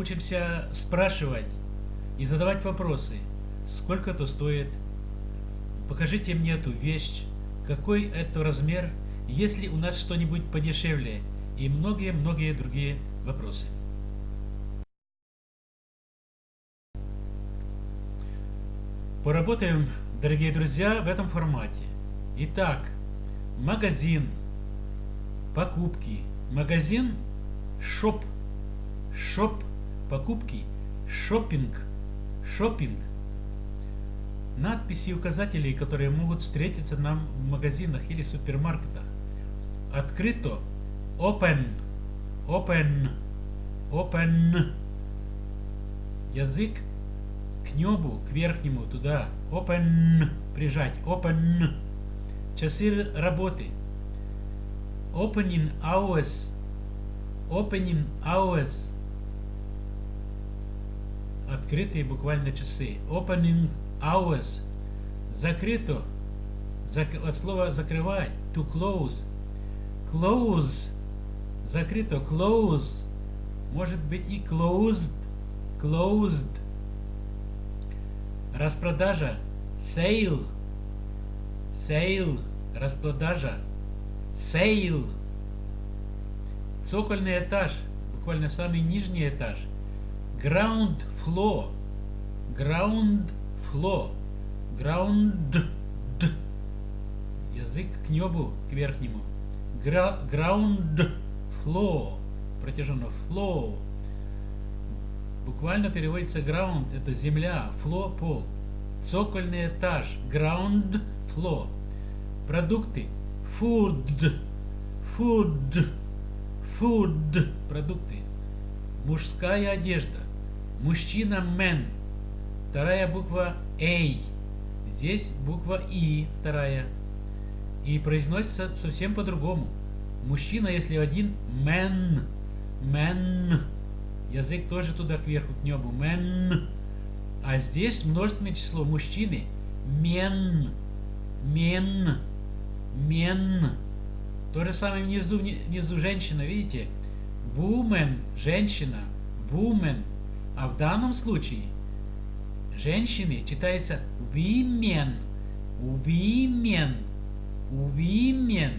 научимся спрашивать и задавать вопросы. Сколько это стоит? Покажите мне эту вещь. Какой это размер? Есть ли у нас что-нибудь подешевле? И многие-многие другие вопросы. Поработаем, дорогие друзья, в этом формате. Итак, магазин, покупки, магазин, шоп, шоп, покупки, шопинг, шопинг. Надписи и указатели, которые могут встретиться нам в магазинах или супермаркетах. Открыто, open, open, open. Язык к небу, к верхнему, туда. Open. Прижать. Open. Часы работы. Opening hours. Opening hours. Открытые буквально часы. Opening hours. Закрыто. Зак... От слова закрывать. To close. Close. Закрыто. Close. Может быть и closed. Closed. Распродажа. Sale. Sale. Распродажа. Sale. Цокольный этаж. Буквально самый нижний этаж. Ground floor. Ground floor. Ground. Язык к небу, к верхнему. Ground floor. Протяженно. Floor. Буквально переводится ground, это земля, floor, пол. Цокольный этаж, ground floor. Продукты, food, food, food, продукты. Мужская одежда, мужчина, man. Вторая буква A. Здесь буква И, вторая. И произносится совсем по-другому. Мужчина, если один, man, man. Язык тоже туда кверху, к небу. Мен. А здесь множественное число мужчины. Мен. Мен. Мен. То же самое внизу, внизу женщина, видите? Woman, женщина. Woman. А в данном случае женщины читается women. Women. Women.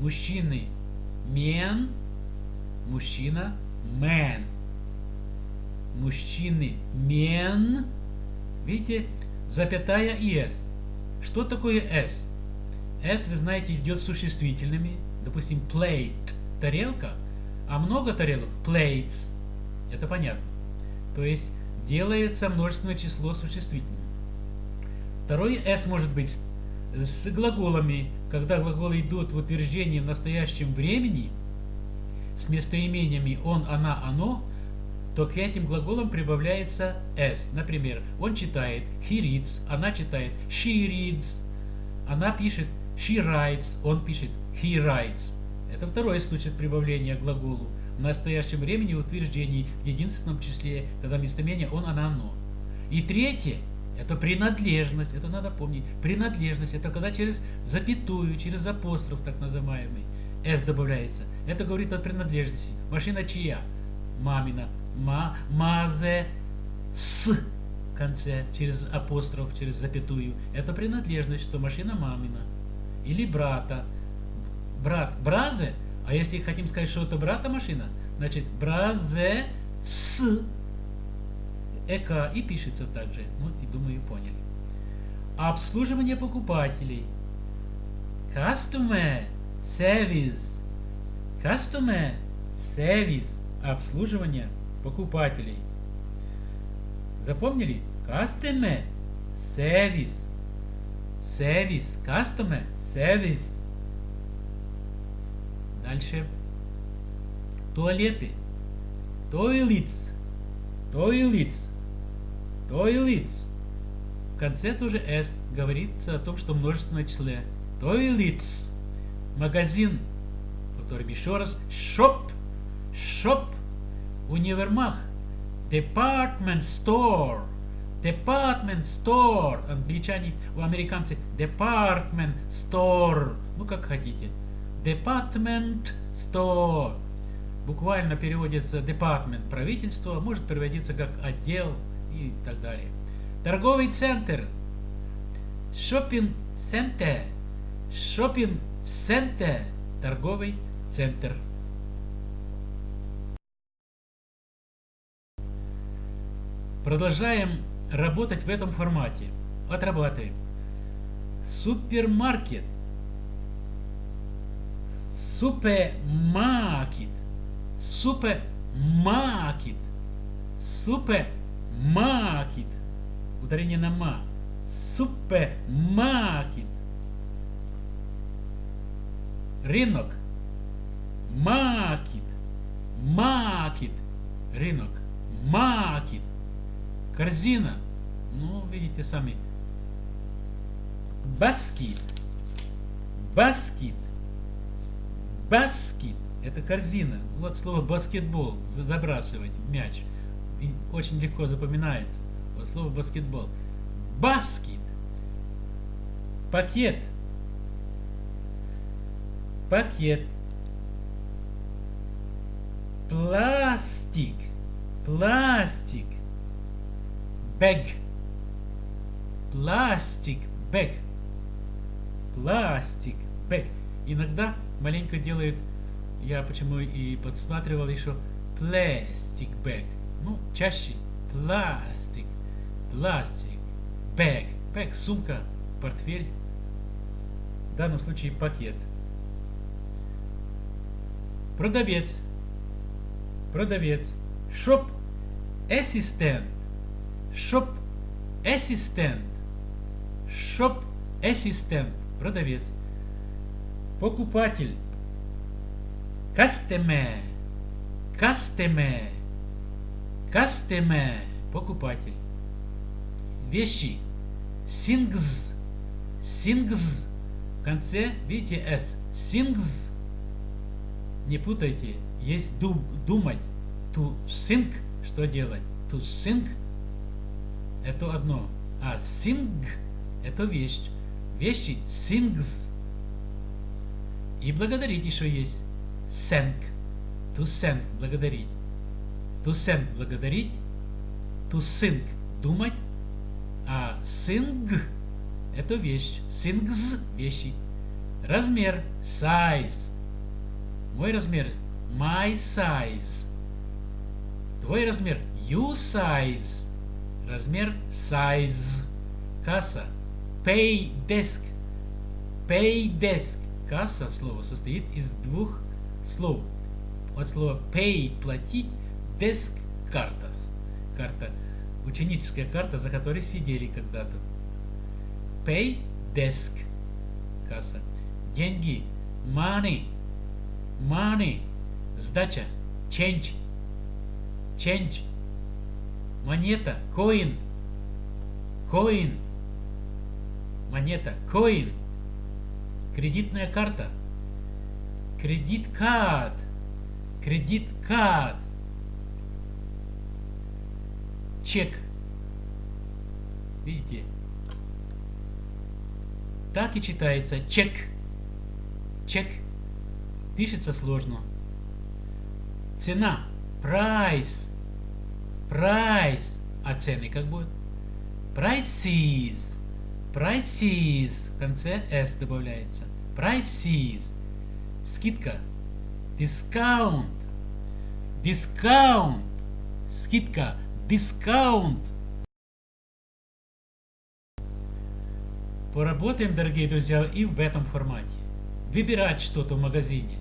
Мужчины. Men. Мужчина man. Мужчины men. Видите, запятая и s. Что такое s? s, вы знаете, идет с существительными. Допустим, plate – тарелка, а много тарелок – plates. Это понятно. То есть делается множественное число существительными. Второй s может быть с глаголами, когда глаголы идут в утверждении в настоящем времени – с местоимениями он, она, оно, то к этим глаголам прибавляется s. Например, он читает he reads, она читает she reads, она пишет she writes, он пишет he writes. Это второй случай прибавления к глаголу в настоящем времени утверждений в единственном числе, когда местоимение он, она, оно. И третье – это принадлежность, это надо помнить. Принадлежность – это когда через запятую, через апостроф так называемый – S добавляется. Это говорит о принадлежности. Машина чья? Мамина. Ма, мазе, с в конце, через апостроф, через запятую. Это принадлежность, что машина мамина. Или брата. Брат. Бразе. А если хотим сказать, что это брата машина, значит бразе с эк и пишется также. Ну и думаю, поняли. Обслуживание покупателей. Customer Service. Customer Service. Обслуживание покупателей. Запомнили? Customer Service. Service. Customer Service. Дальше. Туалеты. Toilets. Toilets. Toilets. В конце тоже S говорится о том, что множественное число. Toilets магазин. Повторим еще раз. Shop. Shop. Универмаг. Department store. Department store. Англичане, у американцев department store. Ну, как хотите. Department store. буквально переводится department правительство, может переводиться как отдел и так далее. Торговый центр. Shopping center. Shopping center. Торговый центр. Продолжаем работать в этом формате. Отрабатываем. Супермаркет. Супермаркет. Супермаркет. Супермаркет. Ударение на ма. Супермаркет. Рынок. Market. Market. Рынок. Market. Корзина. Ну, видите сами. Basket. Basket. Basket. Это корзина. Вот слово баскетбол. Забрасывать мяч. И очень легко запоминается. Вот слово баскетбол. Basket. Пакет. Пакет. Пластик. Пластик. Бэг. Пластик. Бэг. Пластик. Бэг. Иногда маленько делают, я почему и подсматривал еще, пластик бэг. Ну, чаще пластик. Пластик. Бэг. Бэг. Сумка. Портфель. В данном случае пакет. Продавец. Продавец. Shop. Assistant. Shop assistant. Shop assistant. Продавец. Покупатель. Customer. Customer. Customer. Покупатель. Вещи. Things. Things. В конце, видите, S. Sings. Не путайте. Есть дум, думать. To think. Что делать? To think это одно. А sing это вещь. Вещи sings. И благодарить еще есть. Thank. To thank. Благодарить. To thank. Благодарить. To think. Думать. А sing это вещь. Sings вещи. Размер. Size. Мой размер. My size. Твой размер. You size. Размер size. Касса. Pay desk. Pay desk. Касса слово состоит из двух слов. От слова pay платить, desk карта. Карта. Ученическая карта, за которой сидели когда-то. Pay desk. Касса. Деньги. Money. Money. Сдача. Change. Change монета, coin, coin, монета, coin, кредитная карта, кредит карт, кредит карт, чек. Видите? Так и читается чек. Чек. Пишется сложно. Цена. Price. Price. А цены как будут? Prices. Prices. В конце S добавляется. Prices. Скидка. Discount. Discount. Скидка. Discount. Поработаем, дорогие друзья, и в этом формате. Выбирать что-то в магазине.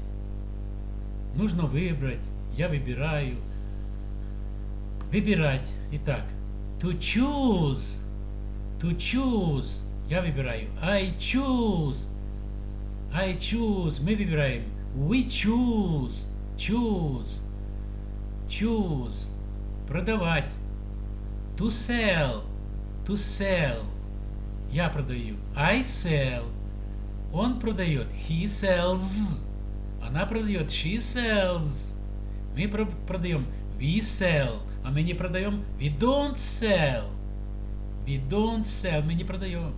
Нужно выбрать. Я выбираю Выбирать. Итак, to choose. To choose. Я выбираю. I choose. I choose. Мы выбираем. We choose. Choose. Choose. Продавать. To sell. To sell. Я продаю. I sell. Он продает. He sells. Она продает. She sells. Мы продаем. We sell. А мы не продаем. We don't sell. We don't sell. Мы не продаем.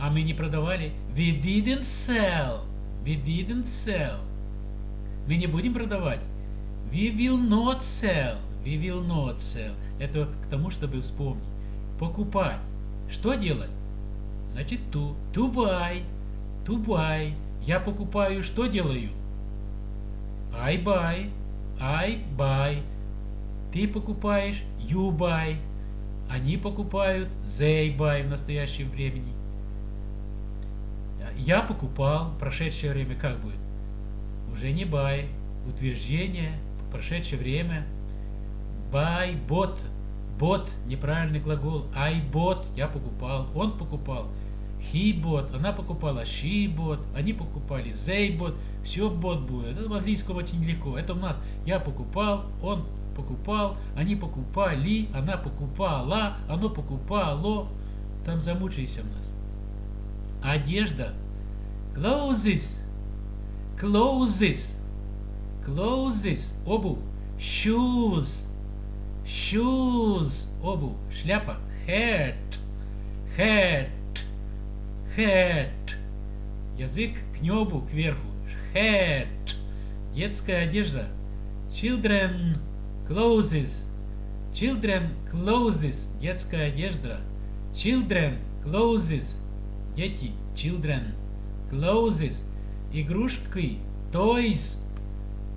А мы не продавали. We didn't sell. We didn't sell. Мы не будем продавать. We will not sell. We will not sell. Это к тому, чтобы вспомнить. Покупать. Что делать? Значит, to. To buy. To buy. Я покупаю, что делаю? I buy. I buy. Ты покупаешь, you buy. Они покупают, buy в настоящем времени. Я покупал, прошедшее время как будет? Уже не buy. Утверждение, прошедшее время. Buy, bought. Bought, неправильный глагол. I bought, я покупал, он покупал. He bought, она покупала, she bought, они покупали, they bought, все bought будет. Это в английском очень легко. Это у нас я покупал, он покупал, они покупали, она покупала, оно покупало. Там замучайся у нас. Одежда. Clothes. Clothes. Clothes. Обувь. Shoes. Shoes. Обувь. Шляпа. Hat. Hat. Hat. Язык к небу, кверху. Hat. Детская одежда. Children clothes. Children clothes. Детская одежда. Children clothes. Дети. Children clothes. Игрушки. Toys.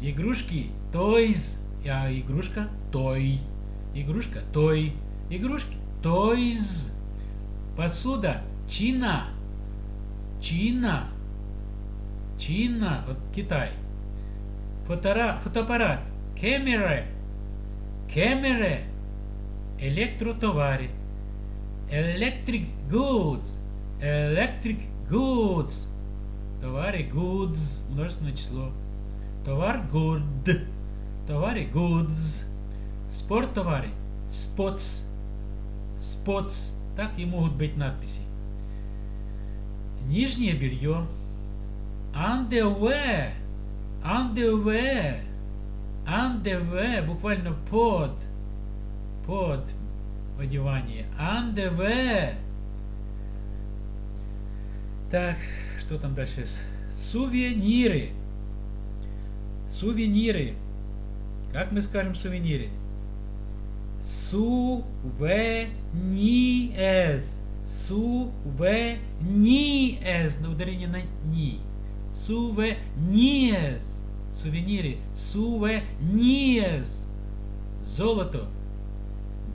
Игрушки. Toys. А игрушка. Toy. Игрушка. Toy. Игрушки. Toys. Посуда. Чина. Чина. Чина. Вот Китай. Фотора, фотоаппарат. Камера. Камера. Электротовары. Electric goods. Electric goods. Товары goods. Множественное число. Товар good. Товары goods. Спорт товары. Spots. Spots. Так и могут быть надписи. Нижнее белье. Underwear. Underwear. Underwear. Буквально под. Под одевание. Underwear. Так, что там дальше? Сувениры. Сувениры. Как мы скажем сувениры? Сувенирс. Сувенирс. На ударение на ни. Сувенирс. Сувениры. Сувенирс. Золото.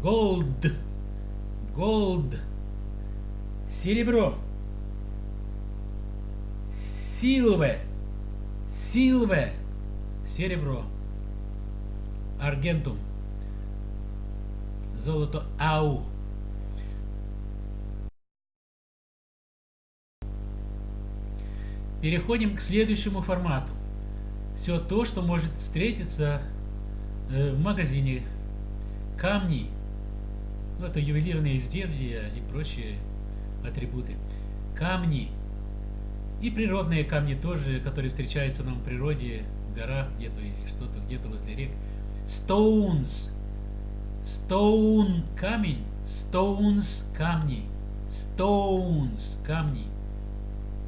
Gold. Gold. Серебро. Силве. Силве. Серебро. Аргентум. Золото ау. Переходим к следующему формату. Все то, что может встретиться э, в магазине. Камни. Ну, это ювелирные изделия и прочие атрибуты. Камни. И природные камни тоже, которые встречаются нам в природе, в горах где-то или что-то где-то возле рек. Stones. Stone – камень. Stones – камни. Stones – камни.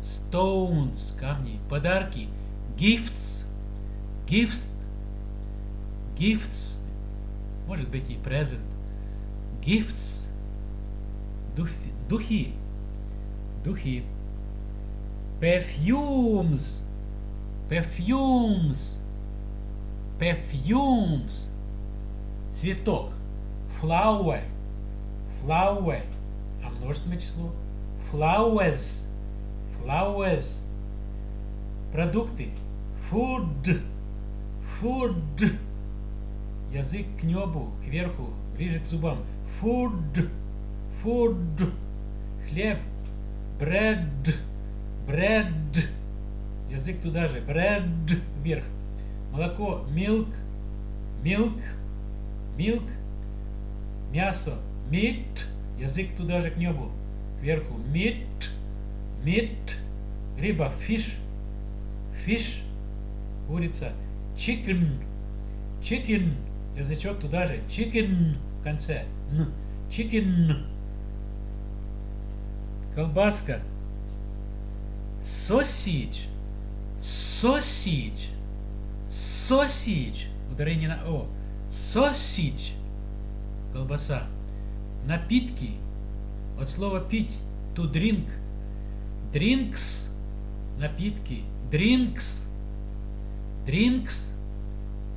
Stones – камни. Подарки. Gifts. Gifts. Gifts. Может быть и present. Gifts. Духи. Духи. Духи. Perfumes. Perfumes. Perfumes. Цветок. Flower. Flower. А множественное число. Flowers. Flowers. Продукты. Food. Food. Язык к небу, кверху, ближе к зубам. Food. Food. Хлеб. Bread. Bread. Язык туда же. Bread. Вверх. Молоко. Milk. Milk. Milk. Мясо. Meat. Язык туда же к небу. Кверху. Meat. Meat. Рыба. Fish. Fish. Курица. Chicken. Chicken. Язычок туда же. Chicken. В конце. Н. Chicken. Колбаска. Sausage. Sausage. Sausage. ударение на О. Sausage. Колбаса. Напитки. От слова пить. To drink. Drinks. Напитки. Drinks. Drinks.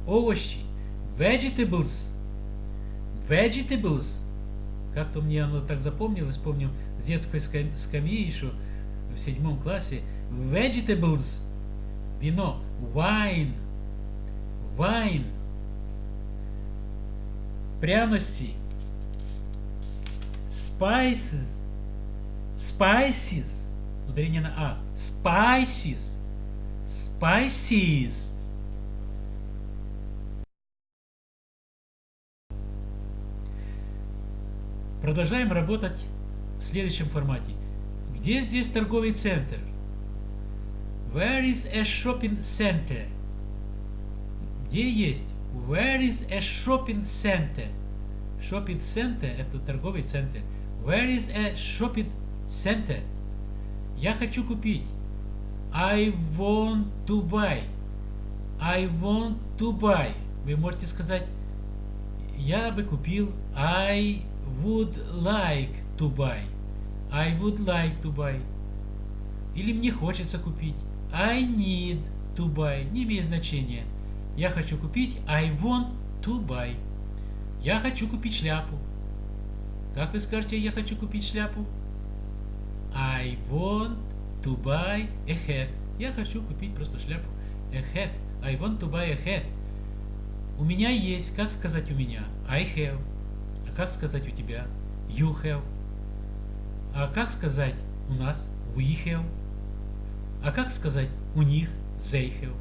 Овощи. Vegetables. Vegetables. Как-то мне оно так запомнилось, помню, с детской скамьи еще в седьмом классе. Vegetables. Вино. Wine. Wine. Пряности. Spices. Spices. Ударение на А. Spices. Spices. Продолжаем работать в следующем формате. Где здесь торговый центр? Where is a shopping center? Где есть? Where is a shopping center? Shopping center – это торговый центр. Where is a shopping center? Я хочу купить. I want to buy. I want to buy. Вы можете сказать, я бы купил. I would like to buy. I would like to buy. Или мне хочется купить. I need to buy. Не имеет значения. Я хочу купить. I want to buy. Я хочу купить шляпу. Как вы скажете, я хочу купить шляпу? I want to buy a hat. Я хочу купить просто шляпу. A hat. I want to buy a hat. У меня есть. Как сказать у меня? I have. Как сказать у тебя? You have. А как сказать у нас? We have. А как сказать у них? They have.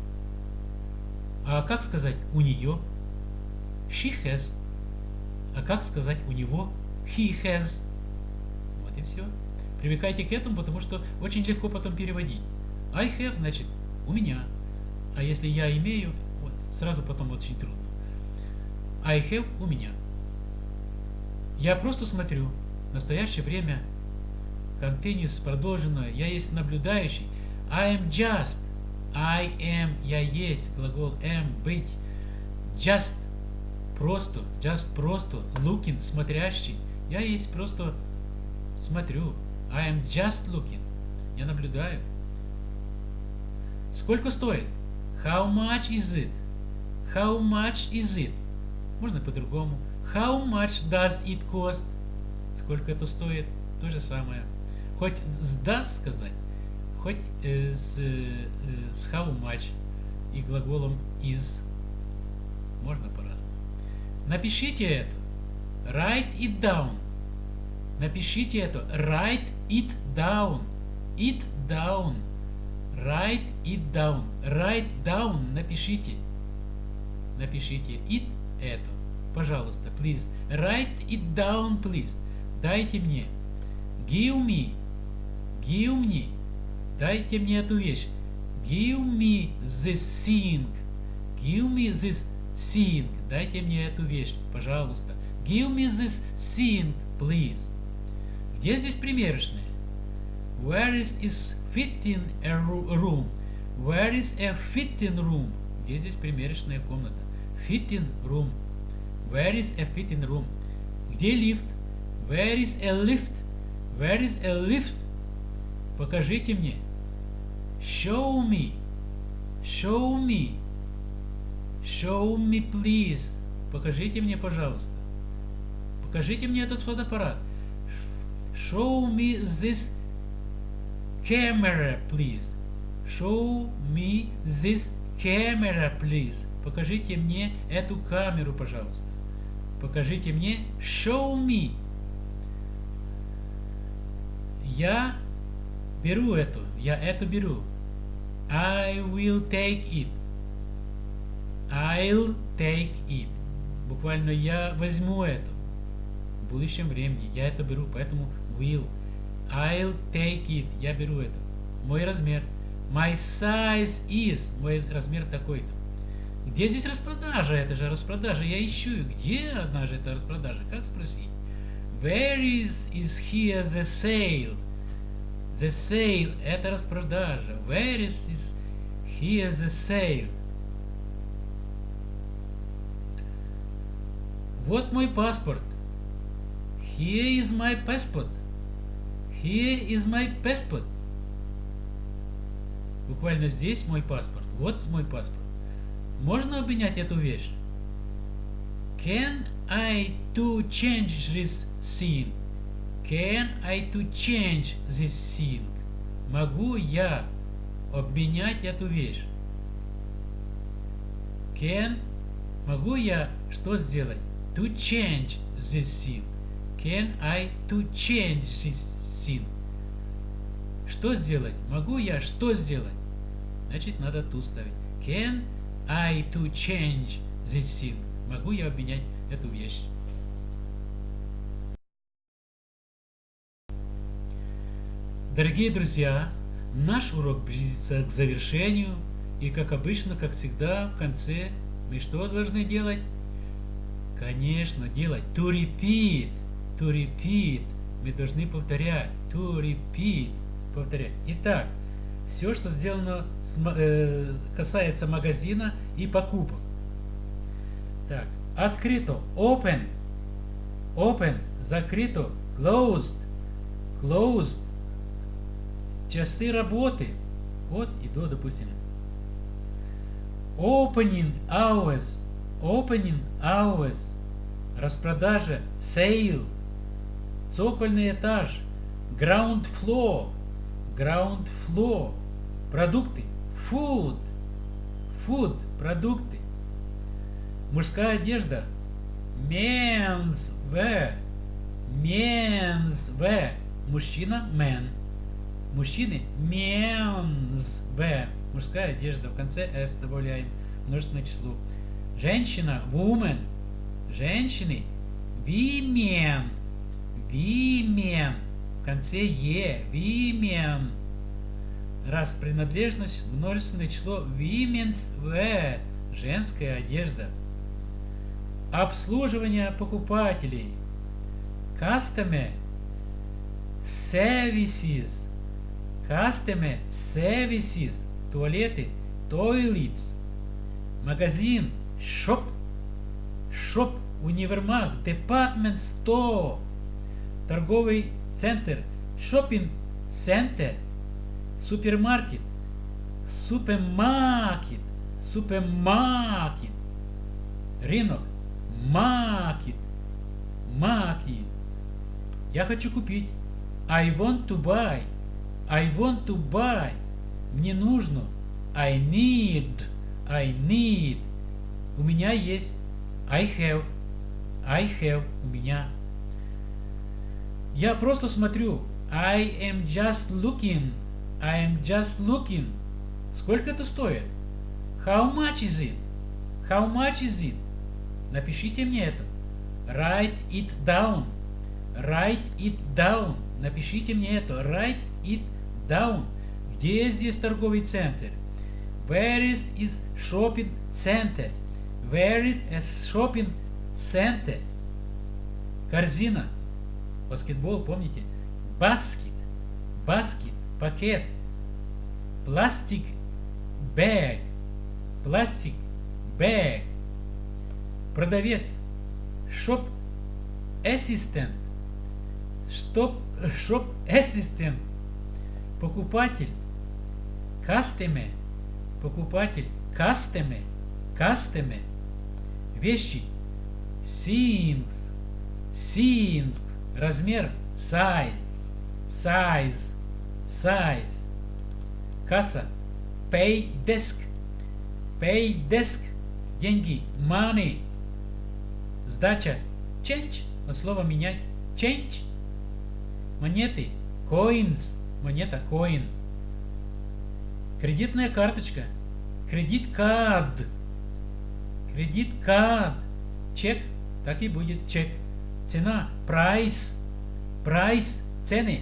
А как сказать у нее? She has. А как сказать у него? He has. Вот и все. Привыкайте к этому, потому что очень легко потом переводить. I have, значит, у меня. А если я имею, вот, сразу потом очень трудно. I have у меня. Я просто смотрю. В настоящее время continuous продолженное. Я есть наблюдающий. I am just. I am. Я есть. Глагол am. Быть. Just. Просто. Just просто. Looking. Смотрящий. Я есть просто смотрю. I am just looking. Я наблюдаю. Сколько стоит? How much is it? How much is it? Можно по-другому. How much does it cost? Сколько это стоит? То же самое. Хоть с does сказать, хоть э, с, э, с how much и глаголом is. Можно по-разному. Напишите это. Write it down. Напишите это. Write it down. It down. Write it down. Write down. Напишите. Напишите it это. Пожалуйста, please. Write it down, please. Дайте мне. Give me. Give me. Дайте мне эту вещь. Give me this thing. Give me this thing. Дайте мне эту вещь, пожалуйста. Give me this thing, please. Где здесь примерочные? Where is, is fitting a room? Where is a fitting room? Где здесь примерочная комната? Fitting room. Where is a fitting room? Где лифт? Where is a lift? Where is a lift? Покажите мне. Show me. Show me. Show me, please. Покажите мне, пожалуйста. Покажите мне этот фотоаппарат. Show me this camera, please. Show me this camera, please. Покажите мне эту камеру, пожалуйста. Покажите мне. Show me. Я беру эту. Я эту беру. I will take it. I'll take it. Буквально я возьму это. В будущем времени я это беру, поэтому will. I'll take it. Я беру это. Мой размер. My size is. Мой размер такой-то. Где здесь распродажа? Это же распродажа. Я ищу. Где одна же эта распродажа? Как спросить? Where is, is here the sale? The sale – это распродажа. Where is, is here the sale? Вот мой паспорт. Here is my passport. Here is my passport. Буквально здесь мой паспорт. Вот мой паспорт. Можно обменять эту вещь? Can I to change this scene? Can I to change this scene? Могу я обменять эту вещь? Can могу я что сделать? To change this scene. Can I to change this scene? Что сделать? Могу я что сделать? Значит, надо ту ставить. Can I to change this thing? Могу я обменять эту вещь? Дорогие друзья, наш урок близится к завершению. И как обычно, как всегда, в конце мы что должны делать? Конечно, делать to repeat. To repeat. Мы должны повторять. To repeat. Повторять. Итак, все, что сделано с, э, касается магазина и покупок. Так, открыто, open, open, закрыто, closed, closed, часы работы, от и до, допустим. Opening hours, opening hours, распродажа, sale, цокольный этаж, ground floor, ground floor, продукты, food, food, продукты, мужская одежда, men's wear, men's wear, мужчина, man, мужчины, men's wear, мужская одежда, в конце s добавляем множественное число, женщина, woman, женщины, women, women, конце е, women. Раз принадлежность, множественное число women's wear, женская одежда. Обслуживание покупателей. Customer services. Customer services. Туалеты. Toilets. Магазин. Shop. Shop. Универмаг. Department store. Торговый центр, шопинг центр, супермаркет, супермаркет, супермаркет, рынок, маркет, маркет. Я хочу купить. I want to buy. I want to buy. Мне нужно. I need. I need. У меня есть. I have. I have. У меня. Я просто смотрю. I am just looking. I am just looking. Сколько это стоит? How much is it? How much is it? Напишите мне это. Write it down. Write it down. Напишите мне это. Write it down. Где здесь торговый центр? Where is is shopping center? Where is a shopping center? Корзина. Баскетбол, помните? Basket, basket, пакет. Plastic, bag, plastic, bag. Продавец, шоп, ассистент, шоп, шоп, ассистент. Покупатель, кастеме, покупатель, кастеме, кастеме. Вещи, сингс, сингс размер size, size, size. Касса pay desk, pay desk, деньги money. Сдача change, от слова менять, change. Монеты coins, монета coin. Кредитная карточка, кредит card, кредит card, чек, так и будет чек. Цена. Price. Price. Цены.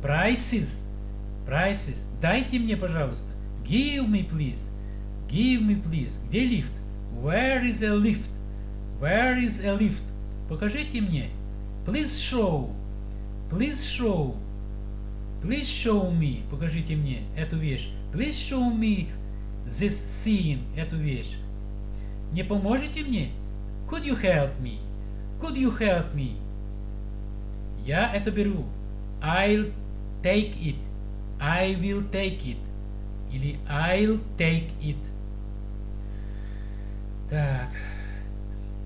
Prices. Prices. Дайте мне, пожалуйста. Give me, please. Give me, please. Где лифт? Where is a lift? Where is a lift? Покажите мне. Please show. Please show. Please show me. Покажите мне эту вещь. Please show me this scene. Эту вещь. Не поможете мне? Could you help me? Could you help me? Я это беру. I'll take it. I will take it. Или I'll take it. Так.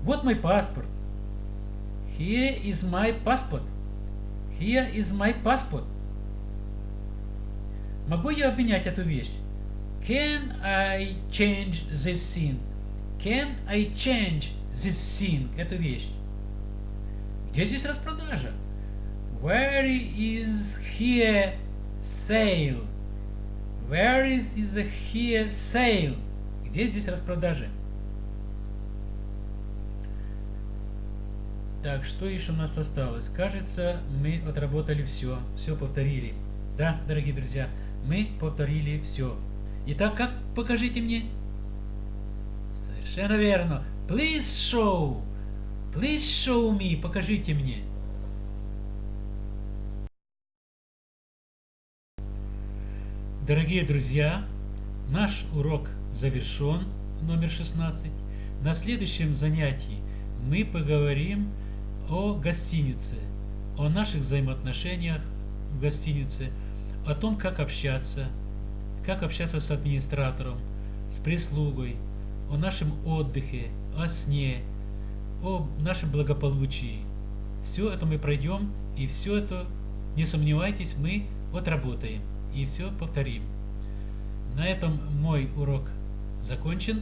Вот мой паспорт. Here is my passport. Here is my passport. Могу я обменять эту вещь? Can I change this thing? Can I change this thing? Эту вещь. Где здесь распродажа? Where is here sale? Where is, is here sale? Где здесь распродажа? Так, что еще у нас осталось? Кажется, мы отработали все. Все повторили. Да, дорогие друзья, мы повторили все. Итак, как покажите мне? Совершенно верно. Please show. Please show me. Покажите мне. Дорогие друзья, наш урок завершен, номер 16. На следующем занятии мы поговорим о гостинице, о наших взаимоотношениях в гостинице, о том, как общаться, как общаться с администратором, с прислугой, о нашем отдыхе, о сне, о нашем благополучии. Все это мы пройдем, и все это, не сомневайтесь, мы отработаем и все повторим. На этом мой урок закончен.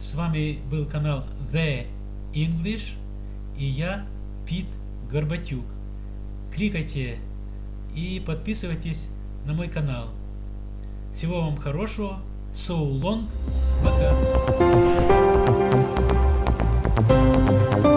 С вами был канал The English и я, Пит Горбатюк. Кликайте и подписывайтесь на мой канал. Всего вам хорошего. So long. Пока. Música